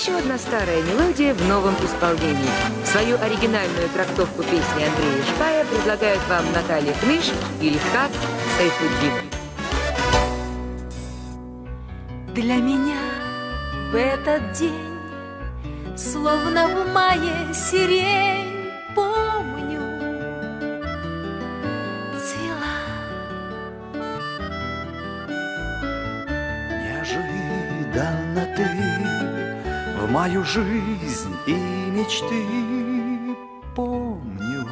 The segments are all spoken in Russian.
еще одна старая мелодия в новом исполнении. Свою оригинальную трактовку песни Андрея Шпая предлагают вам Наталья Кныш и Левкат Сайфуддин. Для меня в этот день, словно в мае сирень, помню, цвела. Неожиданно мою жизнь и мечты помню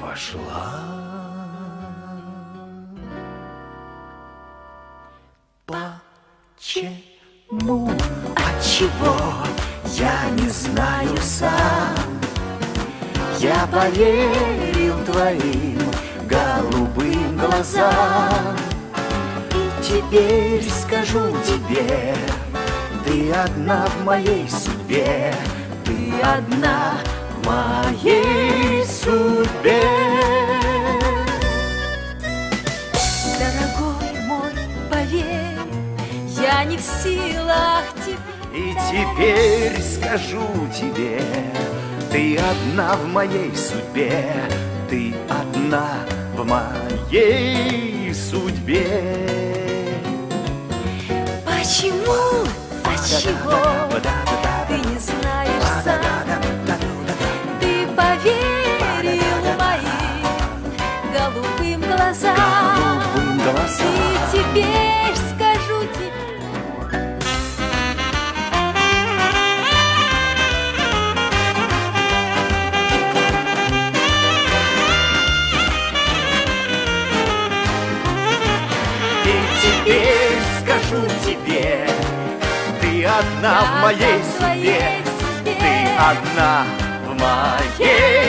вошла. Почему, отчего, я не знаю сам. Я поверил твоим голубым глазам. И теперь скажу тебе, ты одна в моей судьбе, ты одна в моей судьбе. Дорогой мой, поверь, я не в силах тебе И теперь скажу тебе, ты одна в моей судьбе, ты одна в моей судьбе. Отчего ты не знаешь сам Ты поверил моим голубым глазам Голубым глазам. И теперь скажу тебе И теперь скажу тебе, одна в моей судьбе, ты одна в моей